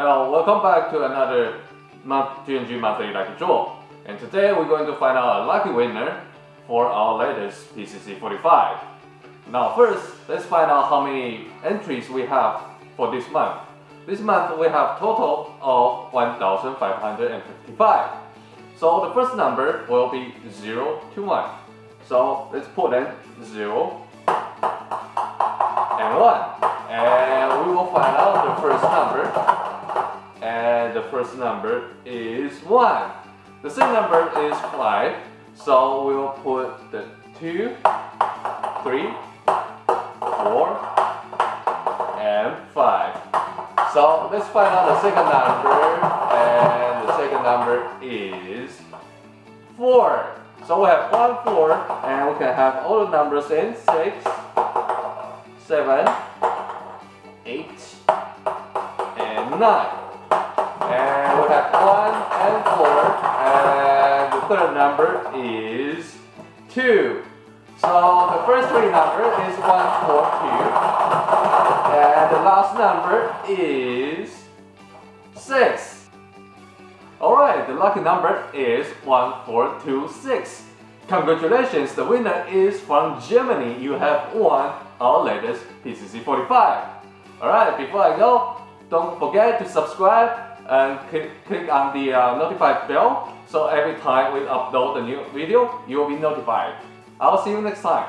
Hello, welcome back to another month GNG monthly lucky draw. And today we're going to find out a lucky winner for our latest PCC 45. Now first, let's find out how many entries we have for this month. This month we have total of 1555. So the first number will be 0 to 1. So let's put in 0 and 1. And we will find out the first number. And the first number is 1. The second number is 5. So we will put the 2, 3, 4, and 5. So let's find out the second number. And the second number is 4. So we have 1, 4, and we can have all the numbers in 6, 7, 8, and 9. The number is 2. So the first three numbers is 1, 4, 2. And the last number is 6. Alright, the lucky number is 1426. Congratulations, the winner is from Germany. You have won our latest PCC 45. Alright, before I go, don't forget to subscribe and click, click on the uh, notified bell so every time we upload a new video, you will be notified. I'll see you next time.